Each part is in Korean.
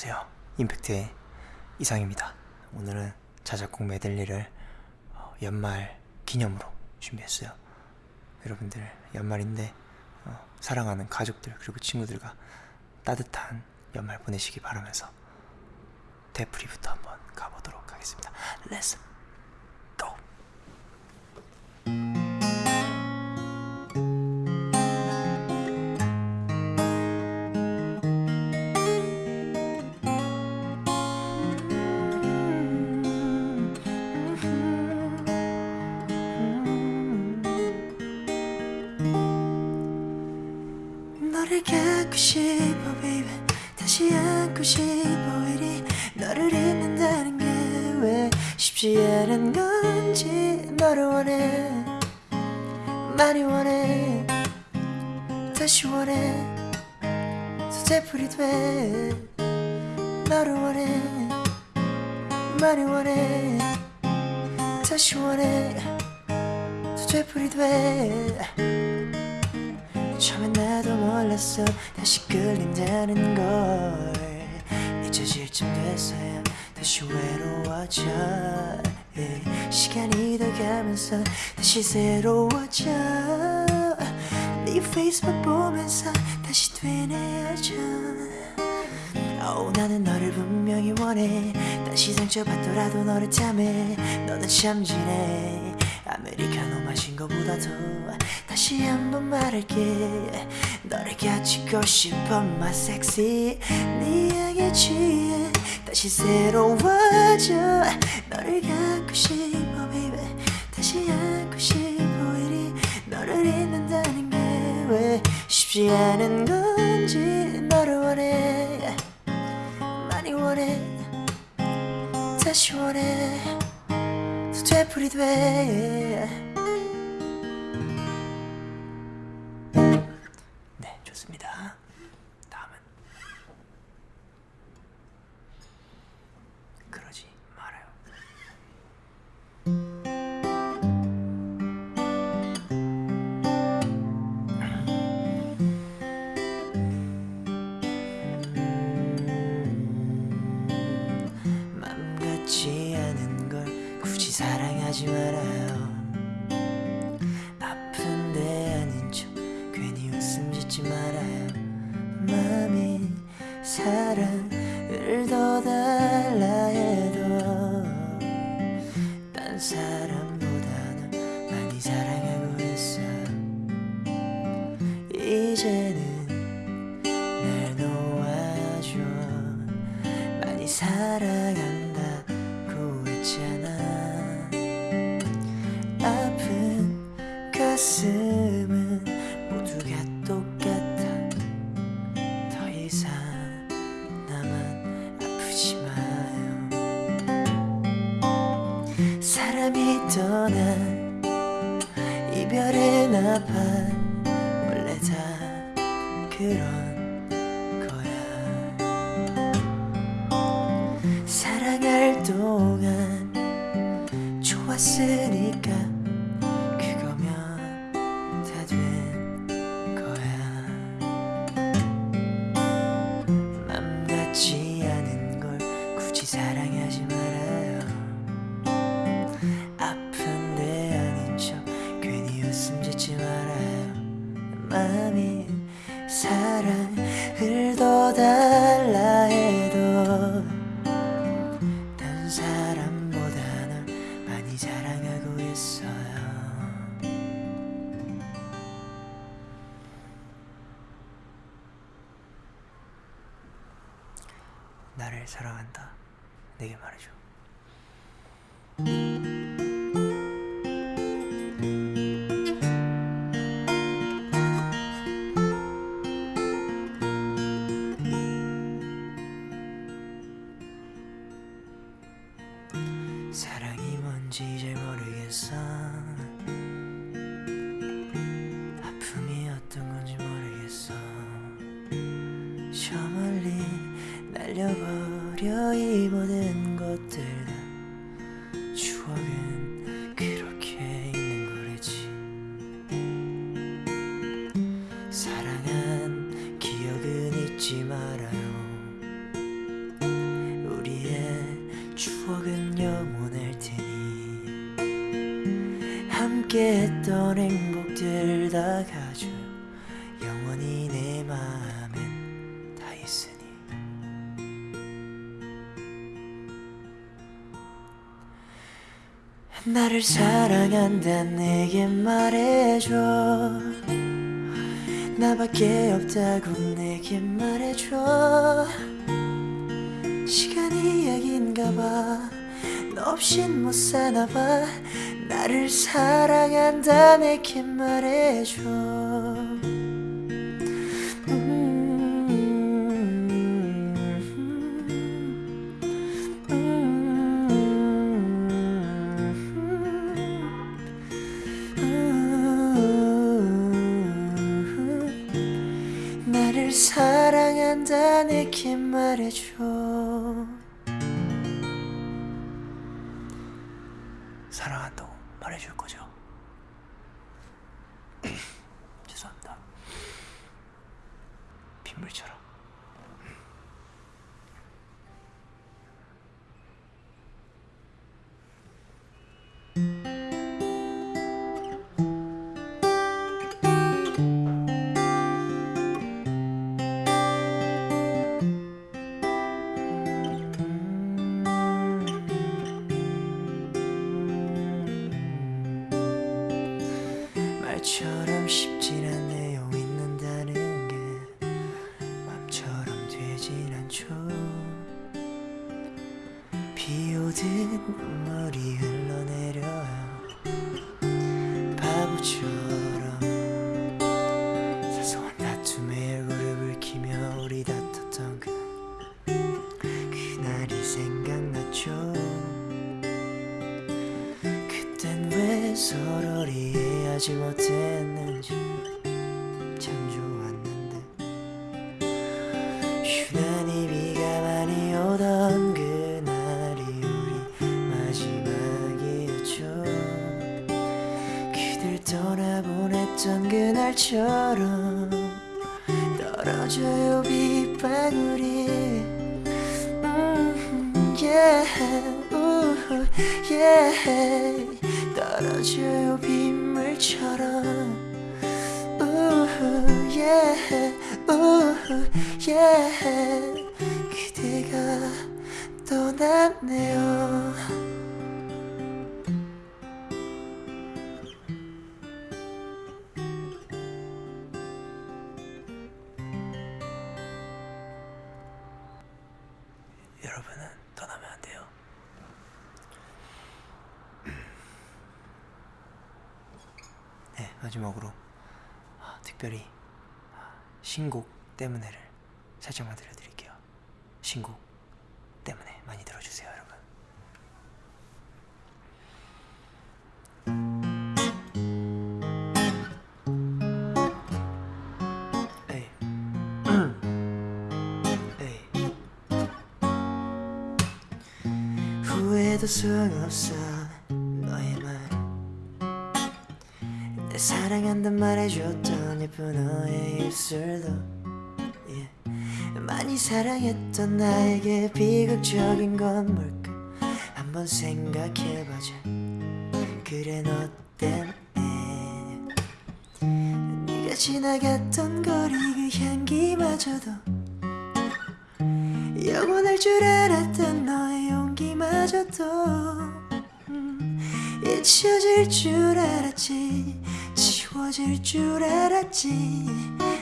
안녕하세요. 임팩트의 이상입니다. 오늘은 자작곡 메들리를 어, 연말 기념으로 준비했어요. 여러분들 연말인데 어, 사랑하는 가족들 그리고 친구들과 따뜻한 연말 보내시기 바라면서 데프리부터 한번 가보도록 하겠습니다. Let's 90 5일이 너를 잊는다는 게 왜 쉽지 않은 건지 너를 원해 많이 원해 다시 원해 소재풀이 돼. 너를 원해 많이 원해 다시 원해 소재풀이 돼. 처음엔 나도 몰랐어. 다시 끌린다는 걸. 잊혀질 쯤 됐어야 다시 외로워져. 예, 시간이 더 가면서 다시 새로워져. 네 페이스북 보면서 다시 되뇌어져. Oh, 나는 너를 분명히 원해. 다시 상처받더라도 너를 탐해. 너는 참 진해. 아메리카노 마신 거보다도 다시 한번 말할게 너를 가지고 싶어 my sexy 네 향에 취해 다시 새로워져. 너를 갖고 싶어 baby. 다시 안고 싶어 이리 너를 잊는다는 게 왜 쉽지 않은 건지 너를 원해. 많이 원해. 다시 원해. 더 되풀이 돼 사랑을 더 달라 해도 딴 사람보다는 많이 사랑하고 있어. 이제는 날 놓아줘. 많이 사랑한다고 했잖아. 아픈 가슴 나판 원래 다 그런 내게 말해줘. 사랑이 뭔지 잘 모르겠어. 아픔이 어떤 건지 모르겠어. 저 멀리 날려 화려히 보는 것들 다. 추억은 그렇게 있는 거래지. 사랑한 기억은 잊지 말아요. 우리의 추억은 영원할 테니. 함께 했던 행복들 다 가. 나를 사랑한다 내게 말해줘. 나밖에 없다고 내게 말해줘. 시간이 약인가 봐너 없인 못 사나 봐. 나를 사랑한다 내게 말해줘 사랑한다 내게 말해줘. 사랑한다 말처럼 쉽진 않 이해하지 못했는지 참 좋았는데 유난히 비가 많이 오던 그날이 우리 마지막이었죠 그댈 떠나보냈던 그날처럼 떨어져요 빗방울이 음, yeah, 우후, yeah. 떨어져요 빗 그대가 떠났네요 마지막으로 아, 특별히 아, 신곡 때문에를 살짝만 들려드릴게요. 신곡 때문에 많이 들어주세요, 여러분. 후회도 소용없어 말내 사랑한단 말해줬던 예쁜 너의 입술도 yeah. 많이 사랑했던 나에게 비극적인 건 뭘까? 한번 생각해보자 그래 너 때문에. 네가 지나갔던 거리 그 향기마저도 영원할 줄 알았던 너의 용기마저도 음, 잊혀질 줄 알았지 지워질 줄 알았지.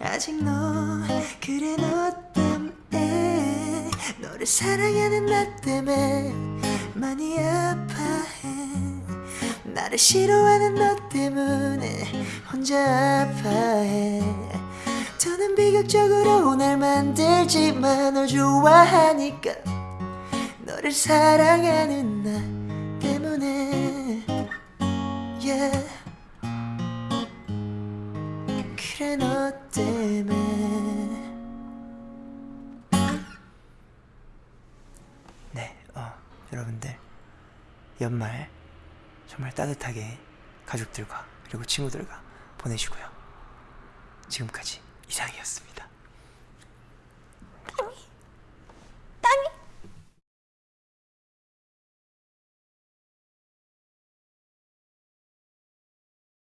아직 너 그래 너 때문에. 너를 사랑하는 나 때문에 많이 아파해. 나를 싫어하는 너 때문에 혼자 아파해. 더는 비극적으로 날 만들지만 널 좋아하니까 너를 사랑하는 나 때문에. Yeah. 그래 너 때문에 네, 어, 여러분들 연말 정말 따뜻하게 가족들과 그리고 친구들과 보내시고요. 지금까지 이상이었습니다.